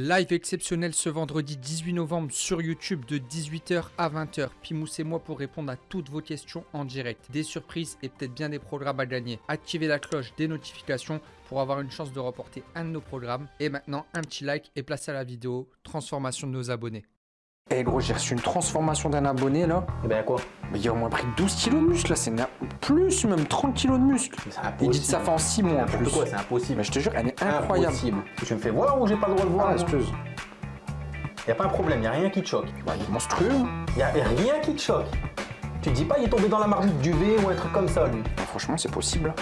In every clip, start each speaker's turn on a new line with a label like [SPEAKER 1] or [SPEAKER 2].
[SPEAKER 1] Live exceptionnel ce vendredi 18 novembre sur YouTube de 18h à 20h. Pimous et moi pour répondre à toutes vos questions en direct. Des surprises et peut-être bien des programmes à gagner. Activez la cloche des notifications pour avoir une chance de reporter un de nos programmes. Et maintenant, un petit like et place à la vidéo. Transformation de nos abonnés. Eh gros, j'ai reçu une transformation d'un abonné là.
[SPEAKER 2] Et ben quoi?
[SPEAKER 1] Mais il a au moins pris 12 kilos de muscle là, c'est na- plus même 30 kilos de muscle.
[SPEAKER 2] C'est
[SPEAKER 1] Il dit que ça fait en 6 mois en plus.
[SPEAKER 2] quoi, c'est impossible.
[SPEAKER 1] Mais je te jure, elle est incroyable.
[SPEAKER 2] Impossible. Tu me fais voir ou j'ai pas le droit de voir
[SPEAKER 1] Ah, espèce.
[SPEAKER 2] Y a pas un problème, y a rien qui te choque.
[SPEAKER 1] Bah, il est monstrueux.
[SPEAKER 2] Y a rien qui te choque. Tu te dis pas il est tombé dans la marmite du V ou un truc comme ça lui.
[SPEAKER 1] Bah, franchement, c'est possible.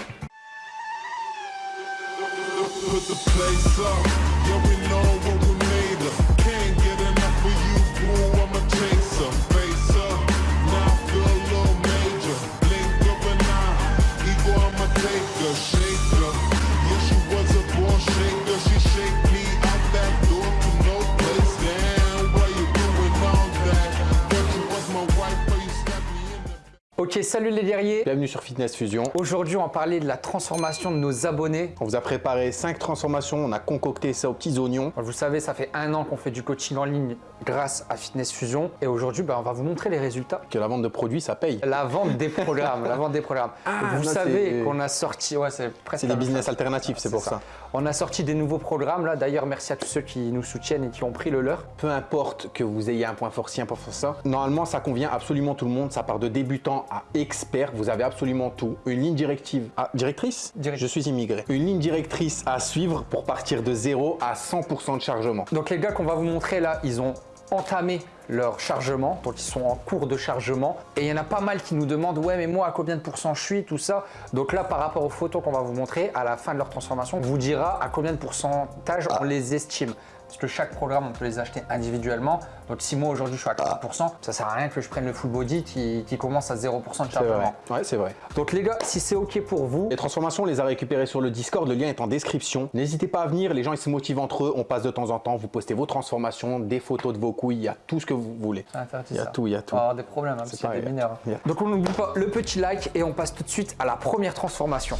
[SPEAKER 1] Ok, salut les guerriers.
[SPEAKER 2] Bienvenue sur Fitness Fusion.
[SPEAKER 1] Aujourd'hui, on va parler de la transformation de nos abonnés.
[SPEAKER 2] On vous a préparé 5 transformations, on a concocté ça aux petits oignons.
[SPEAKER 1] Vous savez, ça fait un an qu'on fait du coaching en ligne grâce à Fitness Fusion. Et aujourd'hui, bah, on va vous montrer les résultats.
[SPEAKER 2] Que la vente de produits ça paye.
[SPEAKER 1] La vente des programmes, la vente des programmes. vous
[SPEAKER 2] là,
[SPEAKER 1] savez qu'on a sorti, ouais, c'est presque
[SPEAKER 2] C'est des business alternatifs, c'est pour ça.
[SPEAKER 1] On a sorti des nouveaux programmes là. D'ailleurs, merci à tous ceux qui nous soutiennent et qui ont pris le leur.
[SPEAKER 2] Peu importe que vous ayez un point fort ci, un point fort ça. Normalement, ça convient absolument tout le monde. Ça part de débutant à expert. Vous avez absolument tout. Une ligne directive. Ah, directrice?
[SPEAKER 1] Direct-
[SPEAKER 2] Je suis immigré. Une ligne directrice à suivre pour partir de 0 à 100% de chargement.
[SPEAKER 1] Donc les gars qu'on va vous montrer là, ils ont entamé leur chargement, donc ils sont en cours de chargement. Et il y en a pas mal qui nous demandent, ouais mais moi à combien de pourcents je suis, tout ça. Donc là par rapport aux photos qu'on va vous montrer, à la fin de leur transformation, on vous dira à combien de pourcentage on les estime. Parce que chaque programme, on peut les acheter individuellement. Donc si moi aujourd'hui je suis à 40%, ça sert à rien que je prenne le full body qui, qui commence à 0% de chargement.
[SPEAKER 2] Ouais, c'est vrai.
[SPEAKER 1] Donc les gars, si c'est ok pour vous,
[SPEAKER 2] Les transformations, on les a récupérées sur le Discord. Le lien est en description. N'hésitez pas à venir. Les gens, ils se motivent entre eux. On passe de temps en temps. Vous postez vos transformations, des photos de vos couilles. Il y a tout ce que vous voulez. Il y a
[SPEAKER 1] ça.
[SPEAKER 2] tout, il y a
[SPEAKER 1] On
[SPEAKER 2] tout.
[SPEAKER 1] va avoir des problèmes, hein, parce qu'il y a
[SPEAKER 2] pareil.
[SPEAKER 1] des mineurs. hein. Donc on n'oublie pas le petit like et on passe tout de suite à la première transformation.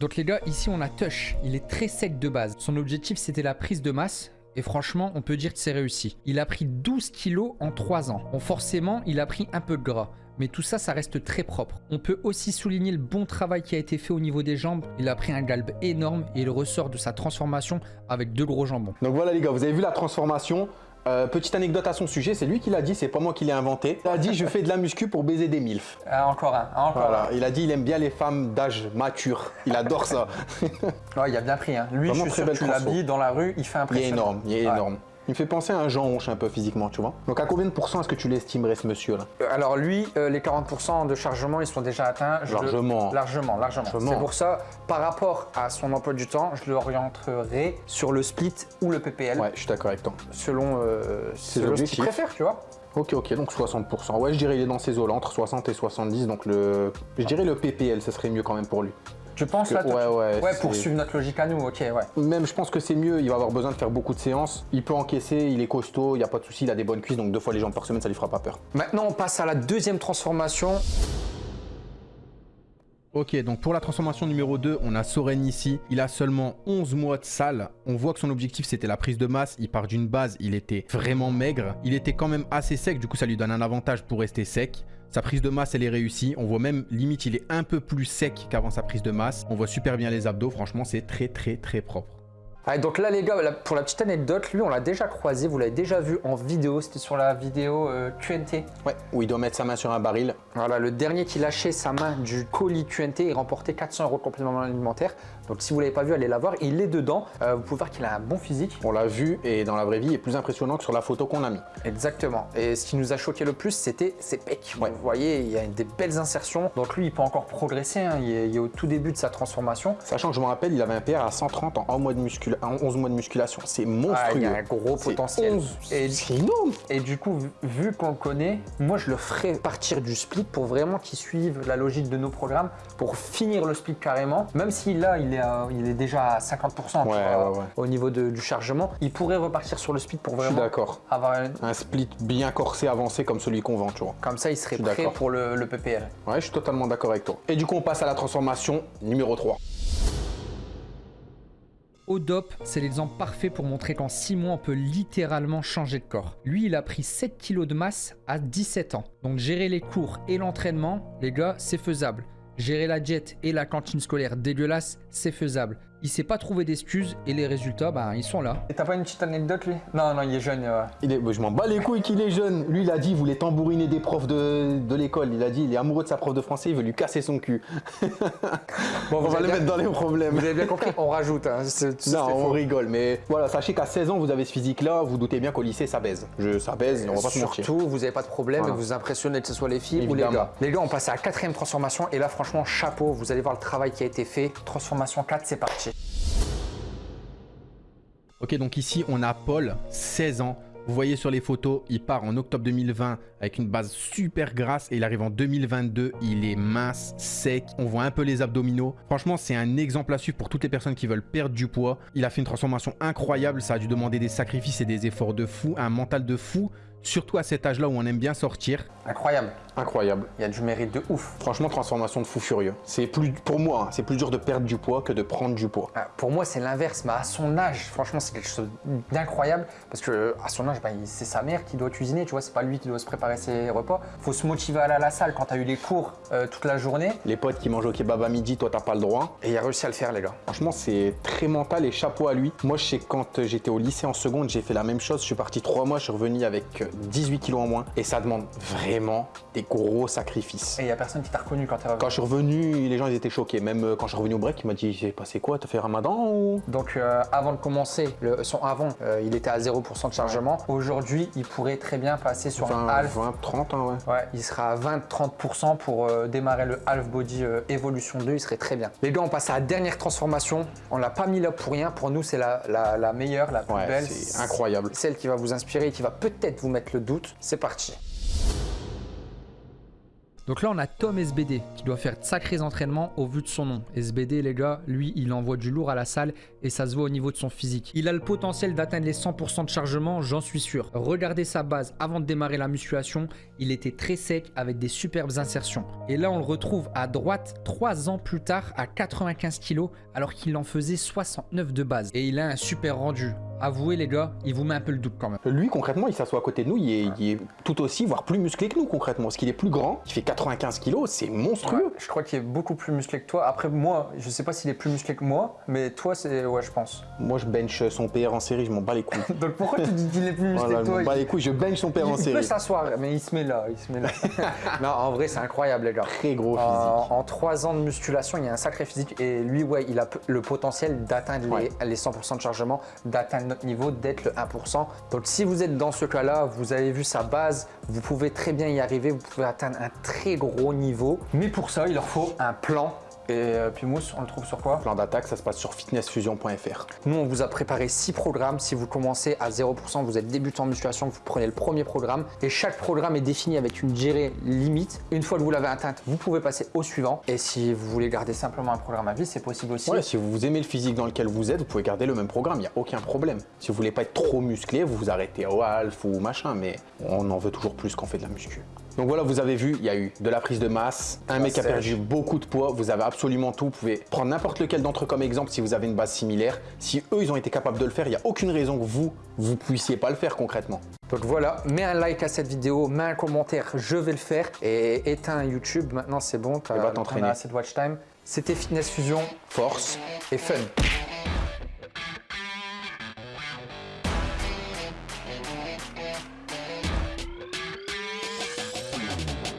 [SPEAKER 1] Donc les gars, ici on a Tush. Il est très sec de base. Son objectif c'était la prise de masse. Et franchement, on peut dire que c'est réussi. Il a pris 12 kilos en 3 ans. Bon, forcément, il a pris un peu de gras. Mais tout ça, ça reste très propre. On peut aussi souligner le bon travail qui a été fait au niveau des jambes. Il a pris un galbe énorme et il ressort de sa transformation avec deux gros jambons.
[SPEAKER 2] Donc voilà les gars, vous avez vu la transformation. Euh, petite anecdote à son sujet, c'est lui qui l'a dit, c'est pas moi qui l'ai inventé. Il a dit je fais de la muscu pour baiser des milfs.
[SPEAKER 1] Ah, encore un, encore
[SPEAKER 2] Voilà, il a dit il aime bien les femmes d'âge mature. Il adore ça.
[SPEAKER 1] Ouais, il a bien pris. Hein. Lui,
[SPEAKER 2] Vraiment
[SPEAKER 1] je suis
[SPEAKER 2] très
[SPEAKER 1] sûr, tu l'habilles dans la rue, il fait
[SPEAKER 2] Il est
[SPEAKER 1] impressionnant.
[SPEAKER 2] énorme, il est
[SPEAKER 1] Ouais.
[SPEAKER 2] énorme. Il me fait penser à un Jean Honche un peu physiquement, tu vois. Donc à combien de pourcents est-ce que tu l'estimerais ce monsieur là
[SPEAKER 1] Euh, Alors lui, euh, les 40% de chargement, ils sont déjà atteints. Je le-
[SPEAKER 2] Largement.
[SPEAKER 1] Largement, largement. C'est pour ça, par rapport à son emploi du temps, je l'orienterai sur le split ou le PPL,
[SPEAKER 2] Ouais, je suis d'accord avec toi.
[SPEAKER 1] selon, euh, selon ce qu'il préfère, tu vois.
[SPEAKER 2] Ok, ok, donc 60%. Ouais, je dirais il est dans ces eaux-là, entre 60 et 70. Donc le, je dirais le PPL, ce serait mieux quand même pour lui.
[SPEAKER 1] Tu penses
[SPEAKER 2] que-
[SPEAKER 1] là toi,
[SPEAKER 2] ouais,
[SPEAKER 1] tu-
[SPEAKER 2] ouais,
[SPEAKER 1] pour suivre notre logique à nous, ok, ouais.
[SPEAKER 2] Même, je pense que c'est mieux. Il va avoir besoin de faire beaucoup de séances. Il peut encaisser, il est costaud, il n'y a pas de souci, il a des bonnes cuisses. Donc deux fois les jambes par semaine, ça lui fera pas peur.
[SPEAKER 1] Maintenant, on passe à la deuxième transformation.
[SPEAKER 3] Ok, donc pour la transformation numéro 2, on a Soren ici. Il a seulement 11 mois de salle. On voit que son objectif, c'était la prise de masse. Il part d'une base, il était vraiment maigre. Il était quand même assez sec, du coup, ça lui donne un avantage pour rester sec. Sa prise de masse, elle est réussie. On voit même, limite, il est un peu plus sec qu'avant sa prise de masse. On voit super bien les abdos. Franchement, c'est très, très, très propre.
[SPEAKER 1] Ouais, donc là les gars, pour la petite anecdote, lui on l'a déjà croisé, vous l'avez déjà vu en vidéo, c'était sur la vidéo euh, QNT.
[SPEAKER 2] Ouais, où il doit mettre sa main sur un baril.
[SPEAKER 1] Voilà, le dernier qui lâchait sa main du colis QNT, il remportait 400 euros de complément alimentaire. Donc si vous l'avez pas vu, allez la voir. Il est dedans. Euh, vous pouvez voir qu'il a un bon physique.
[SPEAKER 2] On l'a vu et dans la vraie vie, il est plus impressionnant que sur la photo qu'on a mis.
[SPEAKER 1] Exactement. Et ce qui nous a choqué le plus, c'était ses pecs. Vous voyez, il y a des belles insertions. Donc lui, il peut encore progresser. hein. Il, est, il est au tout début de sa transformation.
[SPEAKER 2] Sachant que je me rappelle, il avait un PR à 130 en 11 mois de, muscula- en 11 mois de musculation. C'est
[SPEAKER 1] Ah,
[SPEAKER 2] monstrueux.
[SPEAKER 1] il y a un gros potentiel.
[SPEAKER 2] 11.
[SPEAKER 1] Et,
[SPEAKER 2] C'est énorme.
[SPEAKER 1] et du coup, vu, vu qu'on le connaît, moi je le ferai partir du split pour vraiment qu'il suive la logique de nos programmes pour finir le split carrément. Même si là, il est, à- il est déjà à 50% tu
[SPEAKER 2] Ouais,
[SPEAKER 1] vois,
[SPEAKER 2] ouais, ouais.
[SPEAKER 1] au niveau de- du chargement, il pourrait repartir sur le split pour
[SPEAKER 2] Je suis
[SPEAKER 1] vraiment
[SPEAKER 2] d'accord.
[SPEAKER 1] avoir un-
[SPEAKER 2] Un split bien corsé, avancé comme celui qu'on vend, tu vois.
[SPEAKER 1] Comme ça, il serait prêt
[SPEAKER 2] d'accord.
[SPEAKER 1] pour le, le PPL.
[SPEAKER 2] Ouais, je suis totalement d'accord avec toi. Et du coup, on passe à la transformation numéro 3.
[SPEAKER 4] Odop, c'est l'exemple parfait pour montrer qu'en 6 mois, on peut littéralement changer de corps. Lui, il a pris 7 kilos de masse à 17 ans. Donc gérer les cours et l'entraînement, les gars, c'est faisable. Gérer la jet et la cantine scolaire dégueulasse, c'est faisable. Il s'est pas trouvé d'excuses et les résultats, bah, ils sont là.
[SPEAKER 1] Et t'as pas une petite anecdote lui? Non, non, il est jeune. euh.
[SPEAKER 2] Il est, je m'en bats les couilles qu'il est jeune. Lui, il a dit, il voulait tambouriner des profs de, de l'école. Il a dit, il est amoureux de sa prof de français, il veut lui casser son cul.
[SPEAKER 1] Bon,
[SPEAKER 2] On va
[SPEAKER 1] avez
[SPEAKER 2] le
[SPEAKER 1] bien-
[SPEAKER 2] mettre dans les problèmes.
[SPEAKER 1] Vous avez bien compris, on rajoute. Hein.
[SPEAKER 2] Non, on
[SPEAKER 1] faux.
[SPEAKER 2] rigole, mais voilà, sachez qu'à 16 ans, vous avez ce physique-là, vous doutez bien qu'au lycée, ça baise. Je, ça baise, on va pas se mentir.
[SPEAKER 1] Surtout, vous n'avez pas de problème
[SPEAKER 2] Voilà.
[SPEAKER 1] et vous impressionnez que ce soit les filles ou les gars. Les gars, on passe à la quatrième transformation et là, franchement, chapeau. Vous allez voir le travail qui a été fait. Transformation 4, c'est parti.
[SPEAKER 3] Ok, donc ici, on a Paul, 16 ans. Vous voyez sur les photos, il part en octobre 2020 avec une base super grasse et il arrive en 2022, il est mince, sec, on voit un peu les abdominaux. Franchement, c'est un exemple à suivre pour toutes les personnes qui veulent perdre du poids. Il a fait une transformation incroyable, ça a dû demander des sacrifices et des efforts de fou, un mental de fou, surtout à cet âge-là où on aime bien sortir.
[SPEAKER 1] Incroyable.
[SPEAKER 2] Incroyable.
[SPEAKER 1] Il y a du mérite de ouf.
[SPEAKER 2] Franchement, transformation de fou furieux. C'est plus, pour moi, hein, c'est plus dur de perdre du poids que de prendre du poids.
[SPEAKER 1] Ah, Pour moi, c'est l'inverse, mais à son âge, franchement, c'est quelque chose d'incroyable parce que à son âge, bah, il- c'est sa mère qui doit cuisiner, tu vois, c'est pas lui qui doit se préparer ses repas. Faut se motiver à aller à la salle quand tu as eu les cours euh, toute la journée
[SPEAKER 2] Les potes qui mangent au kebab à midi, toi, t'as pas le droit.
[SPEAKER 1] et il a réussi à le faire, les gars.
[SPEAKER 2] Franchement, c'est très mental et chapeau à lui. Moi, je sais que quand j'étais au lycée en seconde, j'ai fait la même chose. Je suis parti trois mois, je suis revenu avec euh, 18 kilos en moins. Et ça demande vraiment des gros sacrifices.
[SPEAKER 1] Et il y a personne qui t'a reconnu quand tu es revenu.
[SPEAKER 2] Quand je suis revenu, les gens ils étaient choqués. Même euh, quand je suis revenu au break, il m'a dit J'ai passé quoi T'as fait ramadan ou?
[SPEAKER 1] Donc euh, avant de commencer, le, son avant, euh, il était à 0% de chargement. Aujourd'hui, il pourrait très bien passer sur un
[SPEAKER 2] 20,
[SPEAKER 1] half.
[SPEAKER 2] 20, 30, hein, ouais.
[SPEAKER 1] Ouais, il sera à 20-30% pour euh, démarrer le half body Evolution 2, il serait très bien. Les gars, on passe à la dernière transformation. On l'a pas mis là pour rien. Pour nous, c'est la, la- la meilleure, la plus
[SPEAKER 2] Ouais,
[SPEAKER 1] belle.
[SPEAKER 2] c'est incroyable.
[SPEAKER 1] Celle qui va vous inspirer et qui va peut-être vous mettre le doute. C'est parti.
[SPEAKER 4] Donc là, on a Tom SBD qui doit faire de sacrés entraînements au vu de son nom. SBD, les gars, lui, il envoie du lourd à la salle et ça se voit au niveau de son physique. Il a le potentiel d'atteindre les 100% de chargement, j'en suis sûr. Regardez sa base avant de démarrer la musculation, il était très sec avec des superbes insertions. Et là, on le retrouve à droite 3 ans plus tard à 95 kg alors qu'il en faisait 69 de base. Et il a un super rendu. Avouez, les gars, il vous met un peu le doute quand même.
[SPEAKER 2] Lui, concrètement, il s'assoit à côté de nous, il est, il est tout aussi, voire plus musclé que nous, concrètement. Parce qu'il est plus grand, il fait 95 kilos, c'est monstrueux.
[SPEAKER 1] Ouais, je crois qu'il est beaucoup plus musclé que toi. Après, moi, je sais pas s'il est plus musclé que moi, mais toi, c'est. Ouais, je pense.
[SPEAKER 2] Moi, je bench son PR en série, je m'en bats les couilles.
[SPEAKER 1] Donc pourquoi tu dis qu'il est plus musclé
[SPEAKER 2] Voilà,
[SPEAKER 1] que
[SPEAKER 2] je
[SPEAKER 1] toi
[SPEAKER 2] m'en bats les couilles, je bench son PR en
[SPEAKER 1] Il peut
[SPEAKER 2] série.
[SPEAKER 1] s'asseoir, mais il se met là, il se met là. non, en vrai, c'est incroyable, les gars.
[SPEAKER 2] Très gros physique.
[SPEAKER 1] En, en trois ans de musculation, il y a un sacré physique et lui, ouais, il a le potentiel d'atteindre
[SPEAKER 2] Ouais.
[SPEAKER 1] les, les 100% de chargement, d'atteindre notre niveau, d'être le 1%. Donc, si vous êtes dans ce cas-là, vous avez vu sa base, vous pouvez très bien y arriver, vous pouvez atteindre un très gros niveau. Mais pour ça, il leur faut un plan. Et euh, puis Mousse, on le trouve sur quoi?
[SPEAKER 2] Plan d'attaque, ça se passe sur fitnessfusion.fr.
[SPEAKER 1] Nous, on vous a préparé six programmes. Si vous commencez à 0%, vous êtes débutant en musculation, vous prenez le premier programme. Et chaque programme est défini avec une durée limite. Une fois que vous l'avez atteinte, vous pouvez passer au suivant. Et si vous voulez garder simplement un programme à vie, c'est possible aussi.
[SPEAKER 2] Ouais, si vous aimez le physique dans lequel vous êtes, vous pouvez garder le même programme, il n'y a aucun problème. Si vous voulez pas être trop musclé, vous vous arrêtez au half ou machin, mais on en veut toujours plus quand on fait de la muscu. Donc voilà, vous avez vu, il y a eu de la prise de masse, un mec a perdu beaucoup de poids, vous avez absolument tout. Vous pouvez prendre n'importe lequel d'entre eux comme exemple si vous avez une base similaire. Si eux, ils ont été capables de le faire, il n'y a aucune raison que vous, vous puissiez pas le faire concrètement.
[SPEAKER 1] Donc voilà, mets un like à cette vidéo, mets un commentaire, je vais le faire. Et éteins YouTube, maintenant c'est bon, tu
[SPEAKER 2] Et va t'entraîner.
[SPEAKER 1] assez de watch time. C'était Fitness Fusion
[SPEAKER 2] Force
[SPEAKER 1] et fun.